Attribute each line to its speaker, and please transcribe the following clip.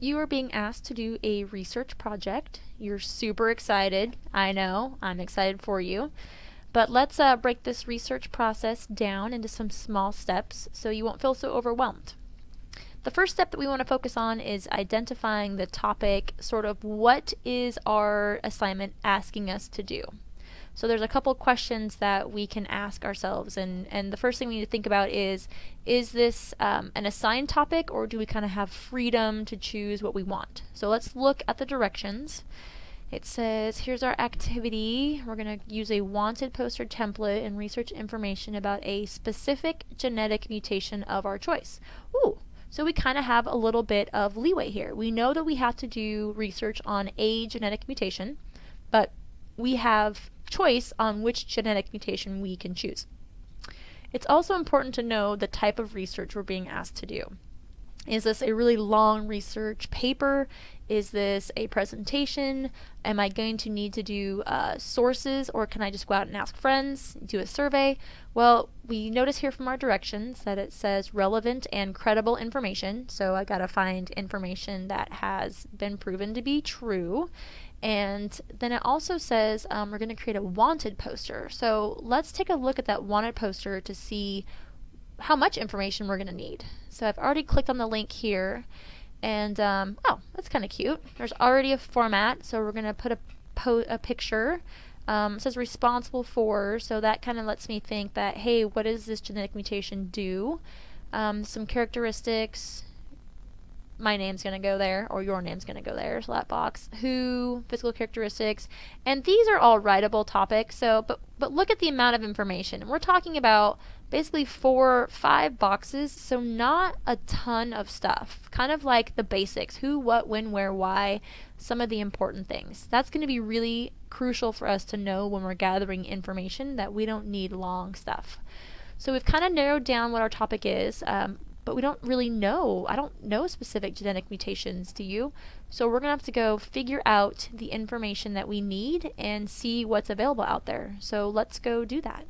Speaker 1: you are being asked to do a research project. You're super excited. I know. I'm excited for you. But let's uh, break this research process down into some small steps so you won't feel so overwhelmed. The first step that we want to focus on is identifying the topic, sort of what is our assignment asking us to do. So there's a couple questions that we can ask ourselves, and, and the first thing we need to think about is, is this um, an assigned topic, or do we kind of have freedom to choose what we want? So let's look at the directions. It says, here's our activity. We're going to use a wanted poster template and research information about a specific genetic mutation of our choice. Ooh, so we kind of have a little bit of leeway here. We know that we have to do research on a genetic mutation, but we have choice on which genetic mutation we can choose. It's also important to know the type of research we're being asked to do. Is this a really long research paper? Is this a presentation? Am I going to need to do uh, sources or can I just go out and ask friends, do a survey? Well, we notice here from our directions that it says relevant and credible information. So I gotta find information that has been proven to be true. And then it also says um, we're to create a wanted poster. So let's take a look at that wanted poster to see how much information we're going to need. So I've already clicked on the link here. And, um, oh, that's kind of cute. There's already a format, so we're going to put a, a picture. Um, it says responsible for, so that kind of lets me think that, hey, what does this genetic mutation do? Um, some characteristics, my name's going to go there or your name's going to go there that box. Who physical characteristics and these are all writable topics so but but look at the amount of information. We're talking about basically four five boxes so not a ton of stuff. Kind of like the basics who what when where why some of the important things. That's going to be really crucial for us to know when we're gathering information that we don't need long stuff. So we've kind of narrowed down what our topic is. Um, but we don't really know. I don't know specific genetic mutations, do you? So we're going to have to go figure out the information that we need and see what's available out there. So let's go do that.